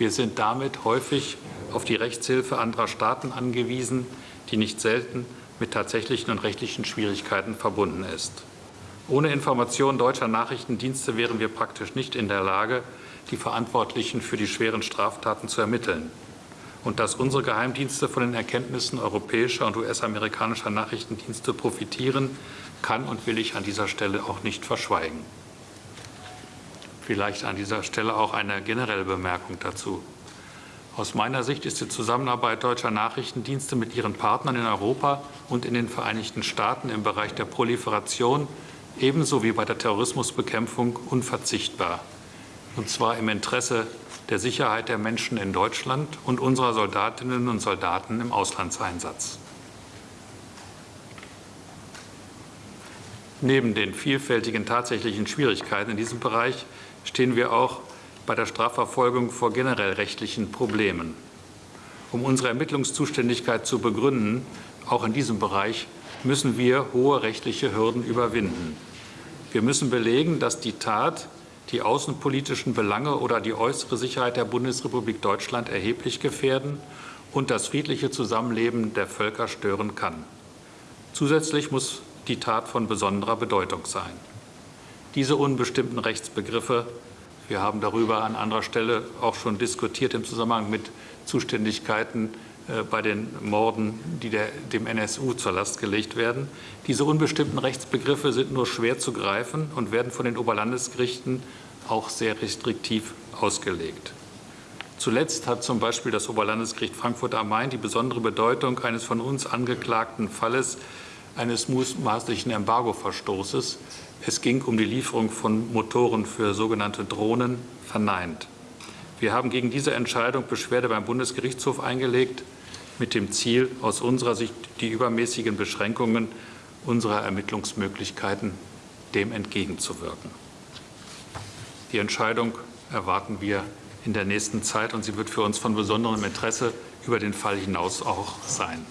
Wir sind damit häufig auf die Rechtshilfe anderer Staaten angewiesen, die nicht selten mit tatsächlichen und rechtlichen Schwierigkeiten verbunden ist. Ohne Informationen deutscher Nachrichtendienste wären wir praktisch nicht in der Lage, die Verantwortlichen für die schweren Straftaten zu ermitteln. Und dass unsere Geheimdienste von den Erkenntnissen europäischer und US-amerikanischer Nachrichtendienste profitieren, kann und will ich an dieser Stelle auch nicht verschweigen. Vielleicht an dieser Stelle auch eine generelle Bemerkung dazu. Aus meiner Sicht ist die Zusammenarbeit deutscher Nachrichtendienste mit ihren Partnern in Europa und in den Vereinigten Staaten im Bereich der Proliferation ebenso wie bei der Terrorismusbekämpfung unverzichtbar, und zwar im Interesse der Sicherheit der Menschen in Deutschland und unserer Soldatinnen und Soldaten im Auslandseinsatz. Neben den vielfältigen tatsächlichen Schwierigkeiten in diesem Bereich stehen wir auch bei der Strafverfolgung vor generell rechtlichen Problemen. Um unsere Ermittlungszuständigkeit zu begründen, auch in diesem Bereich, müssen wir hohe rechtliche Hürden überwinden. Wir müssen belegen, dass die Tat die außenpolitischen Belange oder die äußere Sicherheit der Bundesrepublik Deutschland erheblich gefährden und das friedliche Zusammenleben der Völker stören kann. Zusätzlich muss die Tat von besonderer Bedeutung sein. Diese unbestimmten Rechtsbegriffe, wir haben darüber an anderer Stelle auch schon diskutiert im Zusammenhang mit Zuständigkeiten äh, bei den Morden, die der, dem NSU zur Last gelegt werden. Diese unbestimmten Rechtsbegriffe sind nur schwer zu greifen und werden von den Oberlandesgerichten auch sehr restriktiv ausgelegt. Zuletzt hat zum Beispiel das Oberlandesgericht Frankfurt am Main die besondere Bedeutung eines von uns angeklagten Falles eines mutmaßlichen Embargoverstoßes, es ging um die Lieferung von Motoren für sogenannte Drohnen, verneint. Wir haben gegen diese Entscheidung Beschwerde beim Bundesgerichtshof eingelegt, mit dem Ziel, aus unserer Sicht die übermäßigen Beschränkungen unserer Ermittlungsmöglichkeiten dem entgegenzuwirken. Die Entscheidung erwarten wir in der nächsten Zeit, und sie wird für uns von besonderem Interesse über den Fall hinaus auch sein.